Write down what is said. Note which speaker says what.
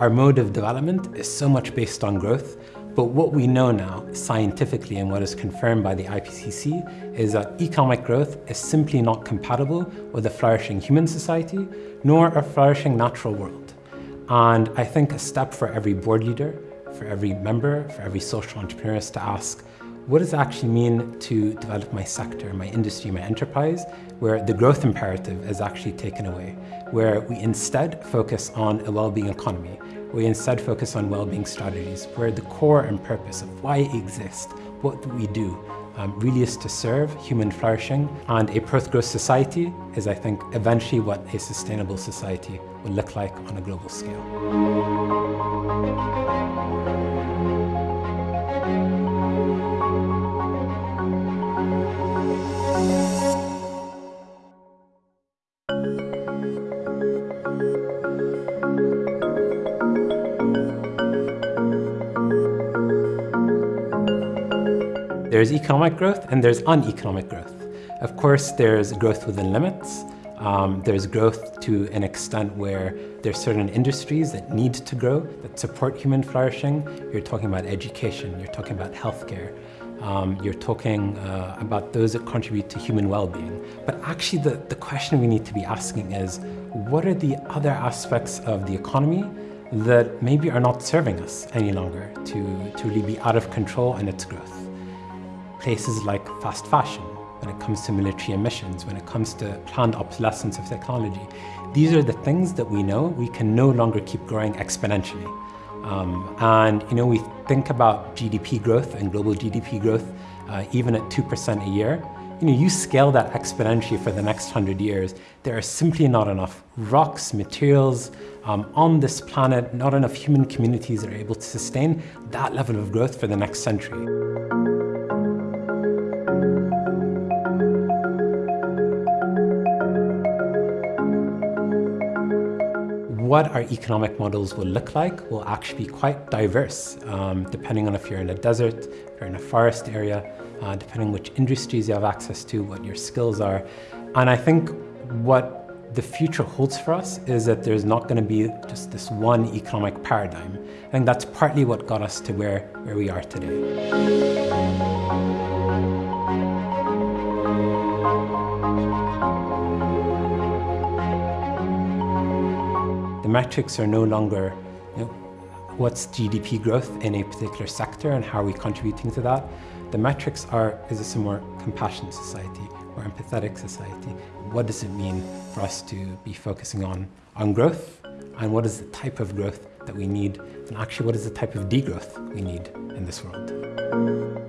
Speaker 1: Our mode of development is so much based on growth, but what we know now scientifically and what is confirmed by the IPCC is that economic growth is simply not compatible with a flourishing human society, nor a flourishing natural world. And I think a step for every board leader, for every member, for every social entrepreneur is to ask, what does it actually mean to develop my sector, my industry, my enterprise, where the growth imperative is actually taken away, where we instead focus on a well-being economy, we instead focus on well-being strategies, where the core and purpose of why it exists, what we do, um, really is to serve human flourishing. And a post-growth society is, I think, eventually what a sustainable society will look like on a global scale. There's economic growth and there's uneconomic growth. Of course, there's growth within limits. Um, there's growth to an extent where there's certain industries that need to grow, that support human flourishing. You're talking about education, you're talking about healthcare, um, you're talking uh, about those that contribute to human well-being. But actually the, the question we need to be asking is, what are the other aspects of the economy that maybe are not serving us any longer to, to really be out of control in its growth? Places like fast fashion, when it comes to military emissions, when it comes to planned obsolescence of technology. These are the things that we know we can no longer keep growing exponentially. Um, and you know, we think about GDP growth and global GDP growth uh, even at 2% a year. You know, you scale that exponentially for the next 100 years, there are simply not enough rocks, materials um, on this planet, not enough human communities that are able to sustain that level of growth for the next century. What our economic models will look like will actually be quite diverse, um, depending on if you're in a desert, if you're in a forest area, uh, depending which industries you have access to, what your skills are. And I think what the future holds for us is that there's not going to be just this one economic paradigm. I think that's partly what got us to where, where we are today. The metrics are no longer you know, what's GDP growth in a particular sector and how are we contributing to that. The metrics are, is this a more compassionate society or empathetic society? What does it mean for us to be focusing on, on growth? And what is the type of growth that we need? And actually, what is the type of degrowth we need in this world?